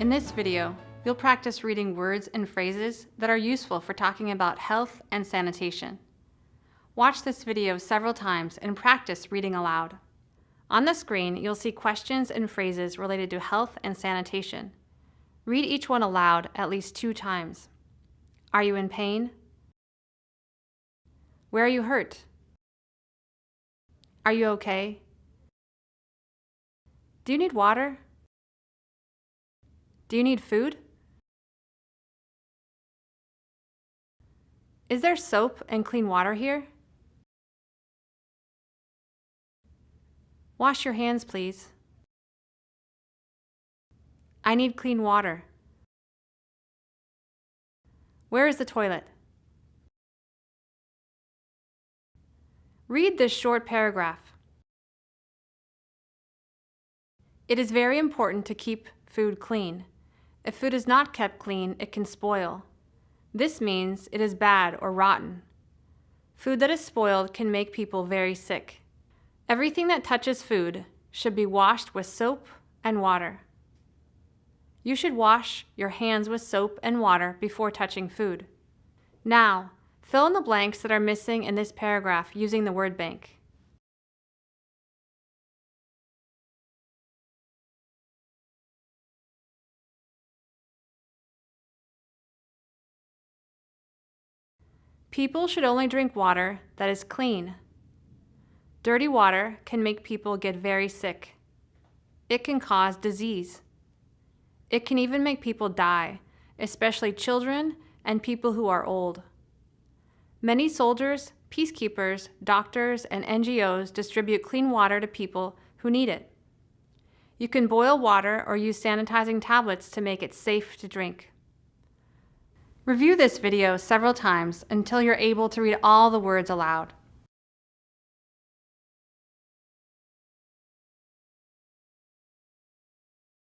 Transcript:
In this video, you'll practice reading words and phrases that are useful for talking about health and sanitation. Watch this video several times and practice reading aloud. On the screen, you'll see questions and phrases related to health and sanitation. Read each one aloud at least two times. Are you in pain? Where are you hurt? Are you okay? Do you need water? Do you need food? Is there soap and clean water here? Wash your hands, please. I need clean water. Where is the toilet? Read this short paragraph. It is very important to keep food clean. If food is not kept clean, it can spoil. This means it is bad or rotten. Food that is spoiled can make people very sick. Everything that touches food should be washed with soap and water. You should wash your hands with soap and water before touching food. Now, fill in the blanks that are missing in this paragraph using the word bank. People should only drink water that is clean. Dirty water can make people get very sick. It can cause disease. It can even make people die, especially children and people who are old. Many soldiers, peacekeepers, doctors, and NGOs distribute clean water to people who need it. You can boil water or use sanitizing tablets to make it safe to drink. Review this video several times until you're able to read all the words aloud.